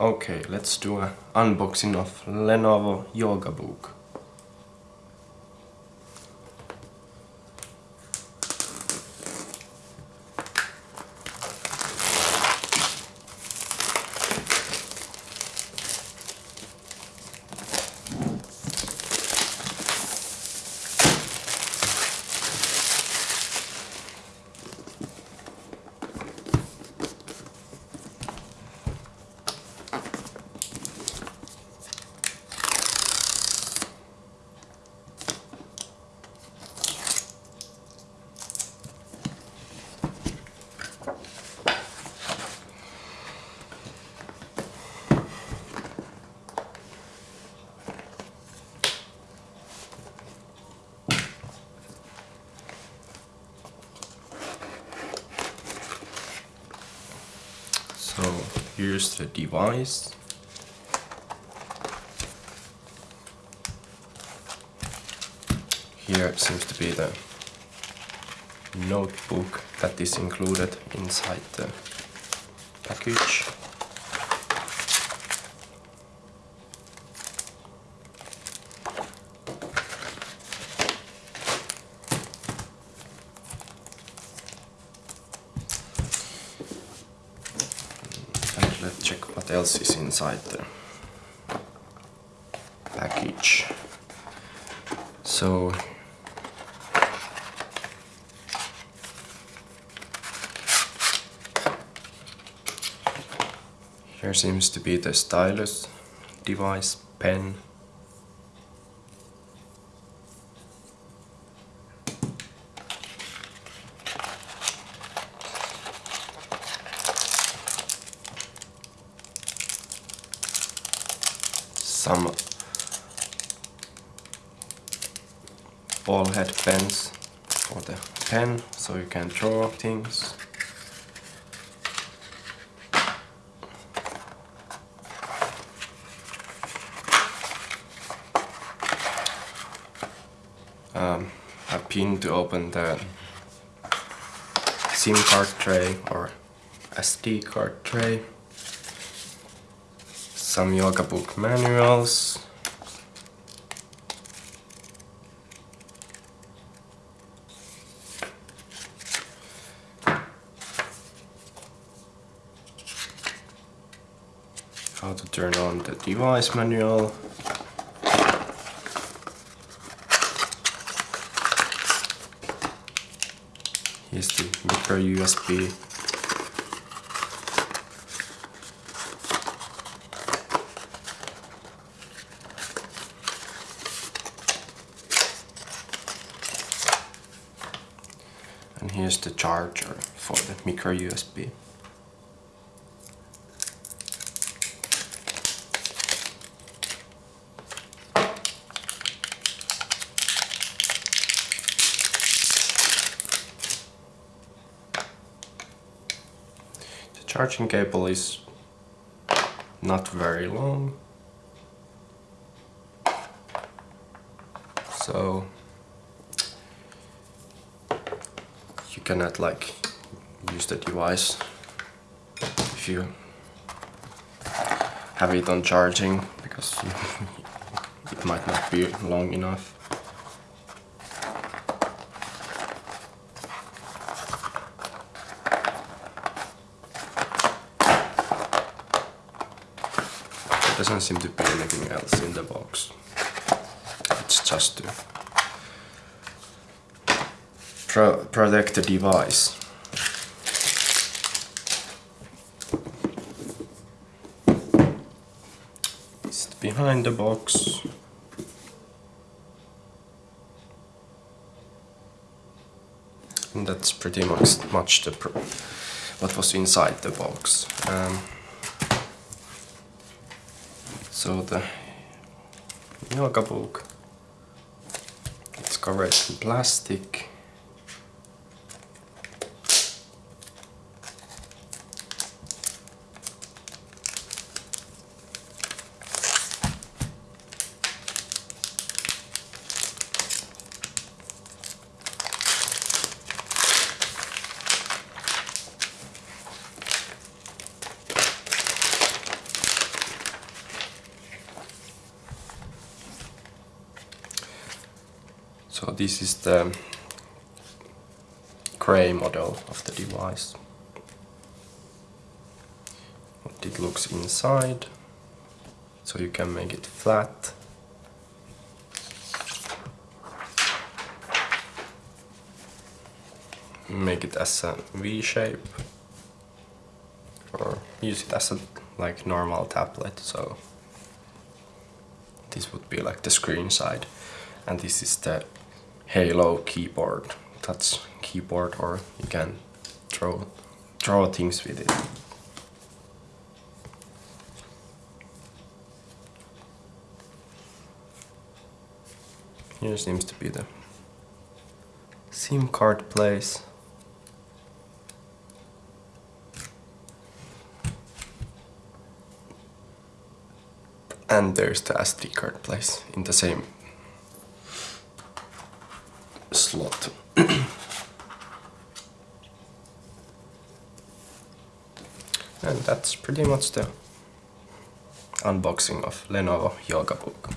Okay, let's do an unboxing of Lenovo Yoga Book. Here's the device. Here seems to be the notebook that is included inside the package. And let's check else is inside the package. So here seems to be the stylus device, pen, some ball head pens for the pen so you can draw things. Um, a pin to open the SIM card tray or SD card tray some yoga book manuals. How to turn on the device manual. Here's the micro USB here's the charger for the micro USB. The charging cable is not very long so cannot like use the device if you have it on charging because it might not be long enough. There doesn't seem to be anything else in the box. It's just to pro protect the device. It's behind the box. And that's pretty much much the what was inside the box. Um, so the yoga book it's covered in plastic So this is the gray model of the device. What it looks inside. So you can make it flat. Make it as a V shape. Or use it as a like normal tablet, so this would be like the screen side and this is the Halo keyboard. Touch keyboard or you can draw draw things with it. Here seems to be the SIM card place. And there's the SD card place in the same slot. and that's pretty much the unboxing of Lenovo Yoga Book.